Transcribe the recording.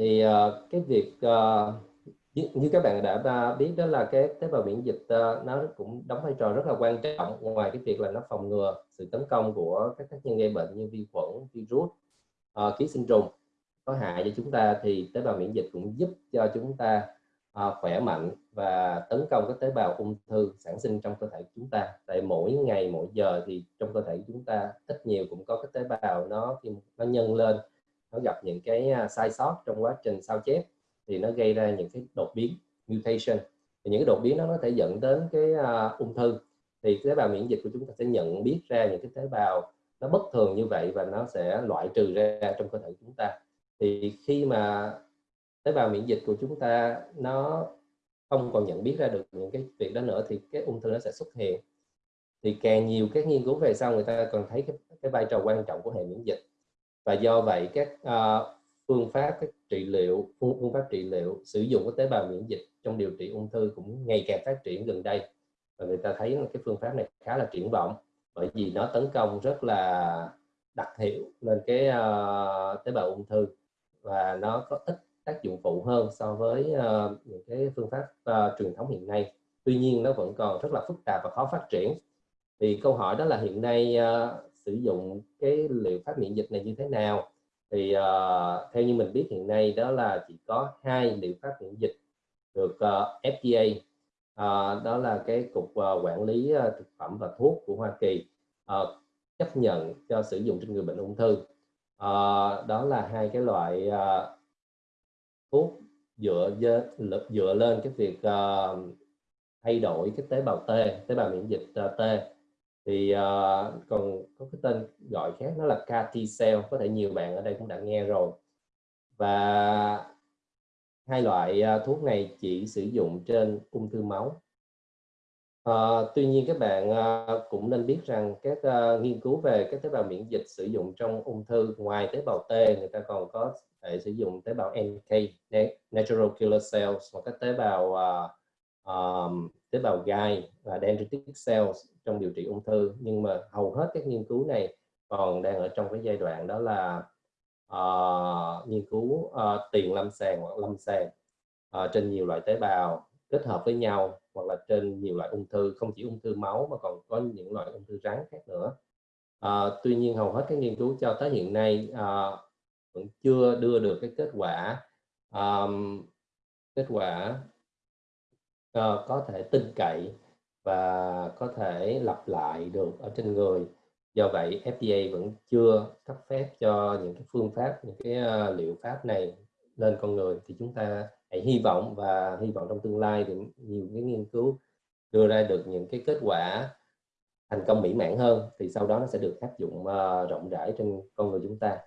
thì uh, cái việc uh, như, như các bạn đã biết đó là cái tế bào miễn dịch uh, nó cũng đóng vai trò rất là quan trọng ngoài cái việc là nó phòng ngừa sự tấn công của các tác nhân gây bệnh như vi khuẩn, virus, uh, ký sinh trùng có hại cho chúng ta thì tế bào miễn dịch cũng giúp cho chúng ta uh, khỏe mạnh và tấn công các tế bào ung thư sản sinh trong cơ thể chúng ta. Tại mỗi ngày mỗi giờ thì trong cơ thể chúng ta ít nhiều cũng có các tế bào nó nó nhân lên nó gặp những cái à, sai sót trong quá trình sao chép thì nó gây ra những cái đột biến mutation. Thì những cái đột biến đó nó thể dẫn đến cái uh, ung thư. Thì tế bào miễn dịch của chúng ta sẽ nhận biết ra những cái tế bào nó bất thường như vậy và nó sẽ loại trừ ra trong cơ thể chúng ta. Thì khi mà tế bào miễn dịch của chúng ta nó không còn nhận biết ra được những cái việc đó nữa thì cái ung thư nó sẽ xuất hiện. Thì càng nhiều các nghiên cứu về sau người ta còn thấy cái, cái vai trò quan trọng của hệ miễn dịch và do vậy các uh, phương pháp các trị liệu phương, phương pháp trị liệu sử dụng các tế bào miễn dịch trong điều trị ung thư cũng ngày càng phát triển gần đây. Và người ta thấy cái phương pháp này khá là triển vọng bởi vì nó tấn công rất là đặc hiệu lên cái uh, tế bào ung thư và nó có ít tác dụng phụ hơn so với uh, những cái phương pháp uh, truyền thống hiện nay. Tuy nhiên nó vẫn còn rất là phức tạp và khó phát triển. Thì câu hỏi đó là hiện nay uh, sử dụng cái liệu pháp miễn dịch này như thế nào. Thì uh, theo như mình biết hiện nay đó là chỉ có hai liệu pháp miễn dịch được ờ, uh, FDA uh, ờ, đó là cái cục uh, quản lý uh, thực phẩm và thuốc của Hoa Kỳ uh, chấp nhận cho sử dụng trên người bệnh ung thư. Uh, đó là hai cái loại uh, thuốc dựa dựa lên cái việc uh, thay đổi cái tế bào T tế bào miễn dịch uh, T thì uh, còn có cái tên gọi khác nó là CAR T cell có thể nhiều bạn ở đây cũng đã nghe rồi. Và hai loại uh, thuốc này chỉ sử dụng trên ung thư máu. Uh, tuy nhiên các bạn uh, cũng nên biết rằng các uh, nghiên cứu về các tế bào miễn dịch sử dụng trong ung thư ngoài tế bào T người ta còn có thể sử dụng tế bào NK natural killer cells hoặc các tế bào uh, um, tế bào gai và dendritic cells trong điều trị ung thư. Nhưng mà hầu hết các nghiên cứu này còn đang ở trong cái giai đoạn đó là uh, nghiên cứu uh, tiền lâm sàng hoặc lâm sàng uh, trên nhiều loại tế bào kết hợp với nhau hoặc là trên nhiều loại ung thư không chỉ ung thư máu mà còn có những loại ung thư rắn khác nữa. Uh, tuy nhiên hầu hết các nghiên cứu cho tới hiện nay uh, vẫn chưa đưa được cái kết quả um, kết quả uh, có thể tin cậy và có thể lặp lại được ở trên người. Do vậy FDA vẫn chưa cấp phép cho những cái phương pháp những cái uh, liệu pháp này lên con người. Thì chúng ta hãy hy vọng và hy vọng trong tương lai thì nhiều cái nghiên cứu đưa ra được những cái kết quả thành công mỹ mãn hơn thì sau đó nó sẽ được áp dụng uh, rộng rãi trên con người chúng ta.